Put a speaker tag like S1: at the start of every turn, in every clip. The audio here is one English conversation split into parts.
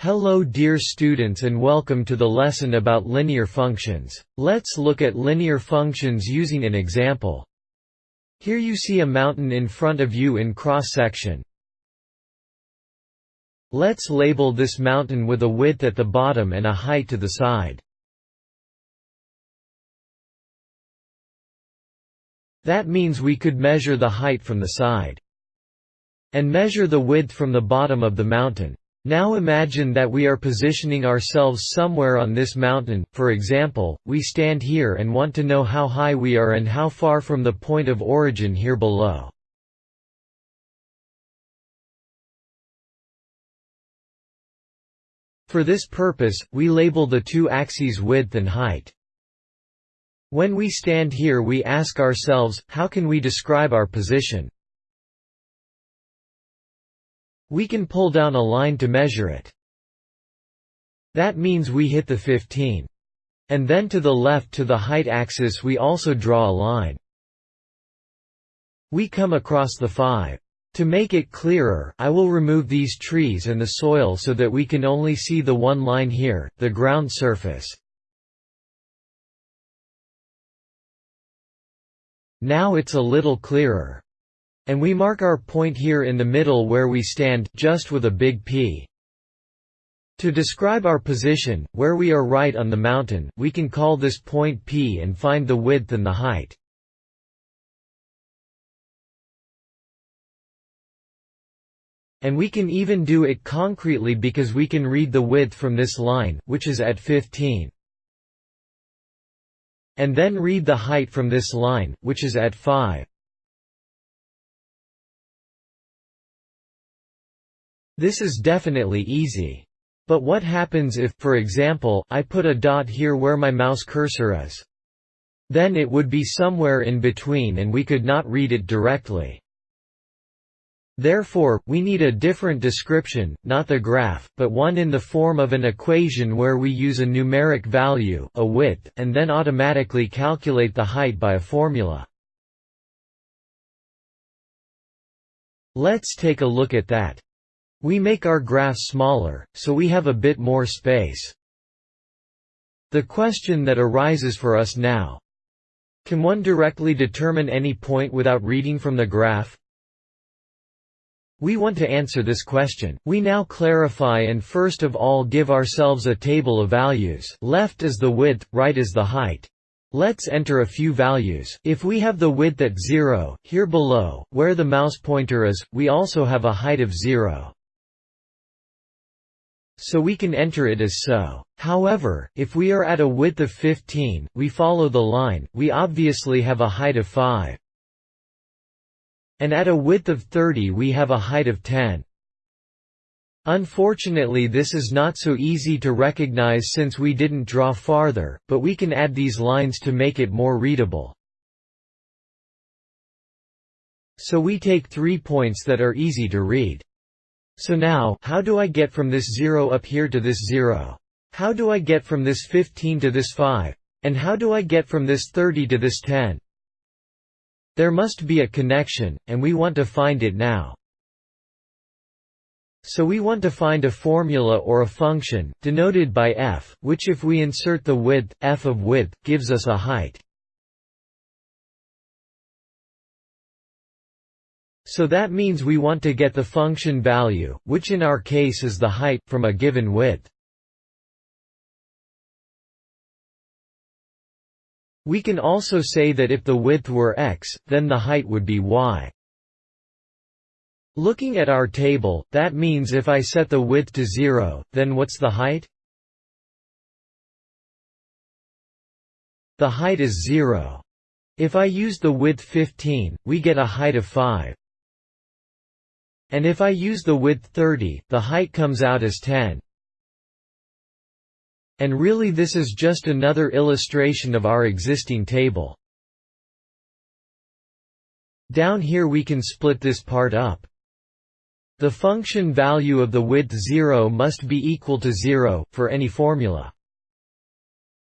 S1: Hello dear students and welcome to the lesson about linear functions. Let's look at linear functions using an example. Here you see a mountain in front of you in cross-section. Let's label this mountain with a width at the bottom and a height to the side. That means we could measure the height from the side. And measure the width from the bottom of the mountain. Now imagine that we are positioning ourselves somewhere on this mountain, for example, we stand here and want to know how high we are and how far from the point of origin here below. For this purpose, we label the two axes width and height. When we stand here we ask ourselves, how can we describe our position? We can pull down a line to measure it. That means we hit the 15. And then to the left to the height axis we also draw a line. We come across the 5. To make it clearer, I will remove these trees and the soil so that we can only see the one line here, the ground surface. Now it's a little clearer. And we mark our point here in the middle where we stand, just with a big P. To describe our position, where we are right on the mountain, we can call this point P and find the width and the height. And we can even do it concretely because we can read the width from this line, which is at 15. And then read the height from this line, which is at 5. This is definitely easy. But what happens if, for example, I put a dot here where my mouse cursor is? Then it would be somewhere in between and we could not read it directly. Therefore, we need a different description, not the graph, but one in the form of an equation where we use a numeric value, a width, and then automatically calculate the height by a formula. Let's take a look at that. We make our graph smaller, so we have a bit more space. The question that arises for us now. Can one directly determine any point without reading from the graph? We want to answer this question. We now clarify and first of all give ourselves a table of values. Left is the width, right is the height. Let's enter a few values. If we have the width at 0, here below, where the mouse pointer is, we also have a height of 0 so we can enter it as so. However, if we are at a width of 15, we follow the line, we obviously have a height of 5. And at a width of 30 we have a height of 10. Unfortunately this is not so easy to recognize since we didn't draw farther, but we can add these lines to make it more readable. So we take three points that are easy to read. So now, how do I get from this 0 up here to this 0? How do I get from this 15 to this 5? And how do I get from this 30 to this 10? There must be a connection, and we want to find it now. So we want to find a formula or a function, denoted by f, which if we insert the width, f of width, gives us a height. So that means we want to get the function value, which in our case is the height, from a given width. We can also say that if the width were x, then the height would be y. Looking at our table, that means if I set the width to 0, then what's the height? The height is 0. If I use the width 15, we get a height of 5. And if I use the width 30, the height comes out as 10. And really this is just another illustration of our existing table. Down here we can split this part up. The function value of the width 0 must be equal to 0, for any formula.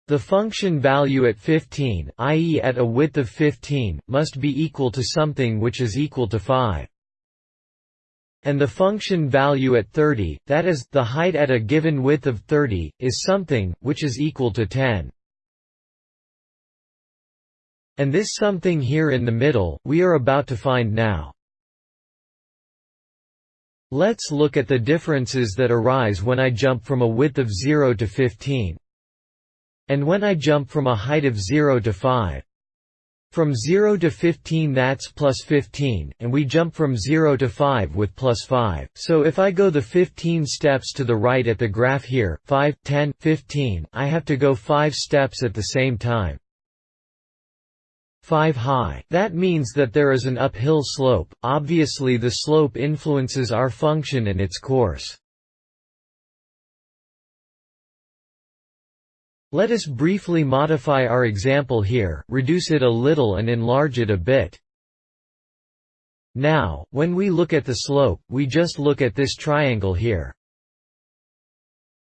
S1: The function value at 15, i.e. at a width of 15, must be equal to something which is equal to 5. And the function value at 30, that is, the height at a given width of 30, is something, which is equal to 10. And this something here in the middle, we are about to find now. Let's look at the differences that arise when I jump from a width of 0 to 15. And when I jump from a height of 0 to 5. From 0 to 15 that's plus 15, and we jump from 0 to 5 with plus 5. So if I go the 15 steps to the right at the graph here, 5, 10, 15, I have to go 5 steps at the same time. 5 high. That means that there is an uphill slope, obviously the slope influences our function and its course. Let us briefly modify our example here, reduce it a little and enlarge it a bit. Now, when we look at the slope, we just look at this triangle here.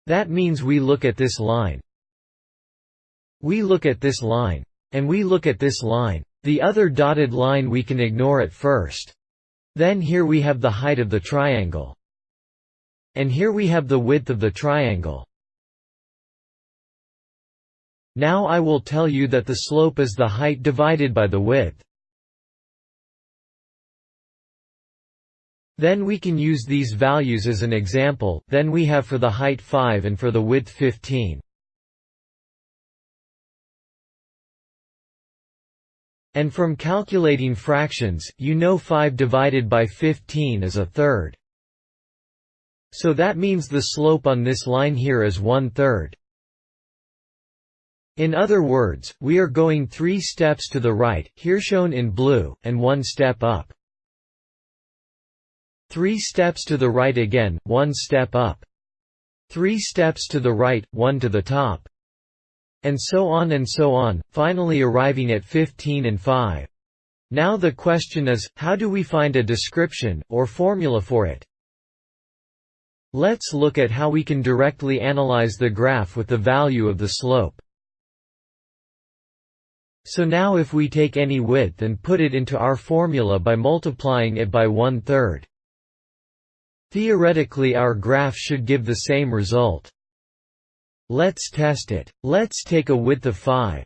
S1: That means we look at this line. We look at this line. And we look at this line. The other dotted line we can ignore at first. Then here we have the height of the triangle. And here we have the width of the triangle. Now I will tell you that the slope is the height divided by the width. Then we can use these values as an example, then we have for the height 5 and for the width 15. And from calculating fractions, you know 5 divided by 15 is a third. So that means the slope on this line here is one third. In other words, we are going three steps to the right, here shown in blue, and one step up. Three steps to the right again, one step up. Three steps to the right, one to the top. And so on and so on, finally arriving at 15 and 5. Now the question is, how do we find a description, or formula for it? Let's look at how we can directly analyze the graph with the value of the slope. So now if we take any width and put it into our formula by multiplying it by one-third. Theoretically our graph should give the same result. Let's test it. Let's take a width of 5.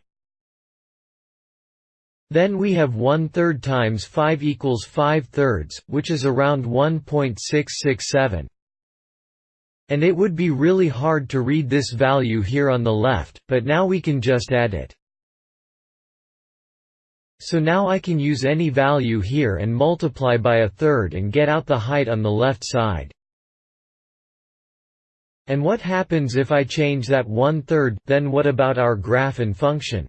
S1: Then we have 1 third times 5 equals 5 thirds, which is around 1.667. And it would be really hard to read this value here on the left, but now we can just add it. So now I can use any value here and multiply by a third and get out the height on the left side. And what happens if I change that one-third, then what about our graph and function?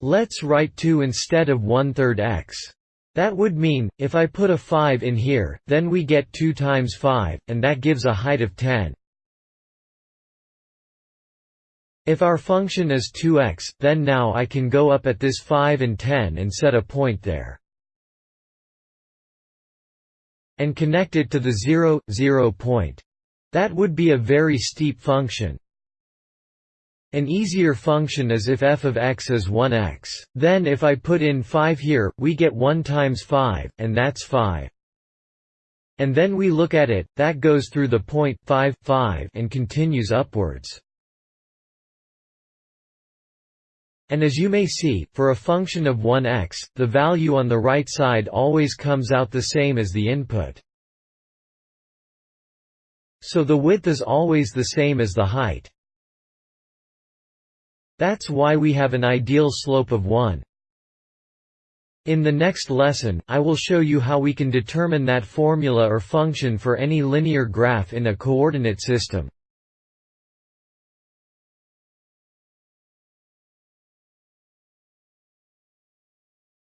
S1: Let's write 2 instead of one-third x. That would mean, if I put a 5 in here, then we get 2 times 5, and that gives a height of 10. If our function is 2x, then now I can go up at this 5 and 10 and set a point there. And connect it to the 0, 0 point. That would be a very steep function. An easier function is if f of x is 1x. Then if I put in 5 here, we get 1 times 5, and that's 5. And then we look at it, that goes through the point 5, 5 and continues upwards. And as you may see, for a function of 1x, the value on the right side always comes out the same as the input. So the width is always the same as the height. That's why we have an ideal slope of 1. In the next lesson, I will show you how we can determine that formula or function for any linear graph in a coordinate system.